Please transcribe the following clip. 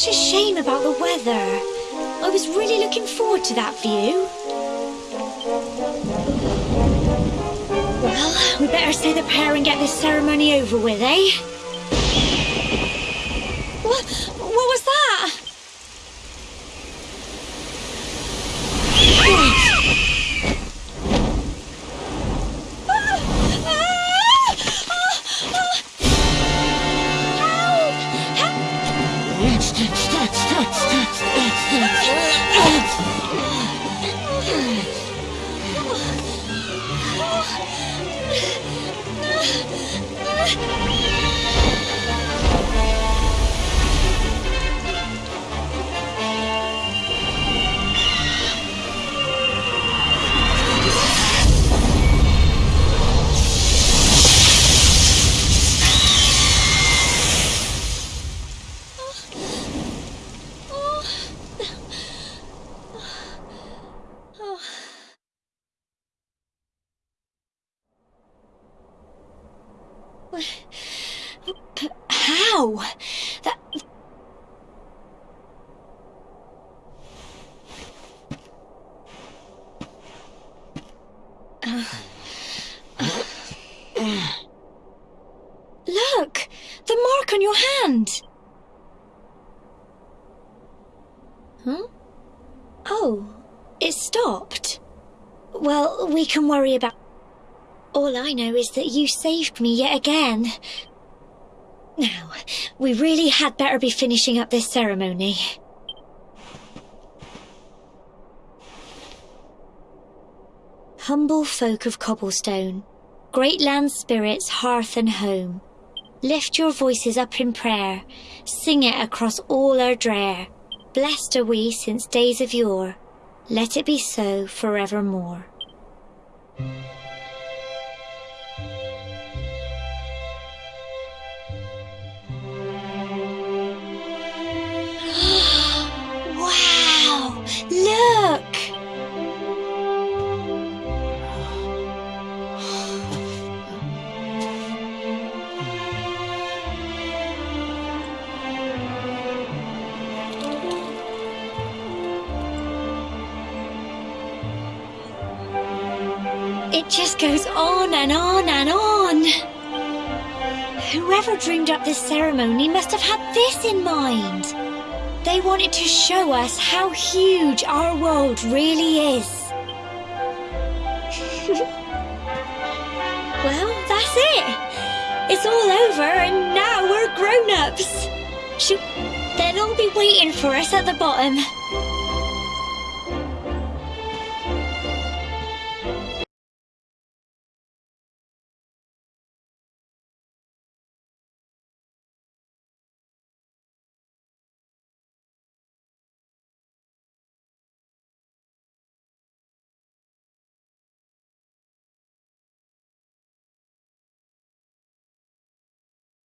shame about the weather. I was really looking forward to that view. Well, we better say the prayer and get this ceremony over with, eh? What, what was that? Ugh! How? That. Look! The mark on your hand! Huh? Oh, it stopped. Well, we can worry about. All I know is that you saved me yet again. Now, we really had better be finishing up this ceremony. Humble folk of cobblestone, great land spirits, hearth and home, lift your voices up in prayer, sing it across all Erdrea. Blessed are we since days of yore, let it be so forevermore. It just goes on and on and on. Whoever dreamed up this ceremony must have had this in mind. They wanted to show us how huge our world really is. well, that's it. It's all over and now we're grown-ups. They'll all be waiting for us at the bottom.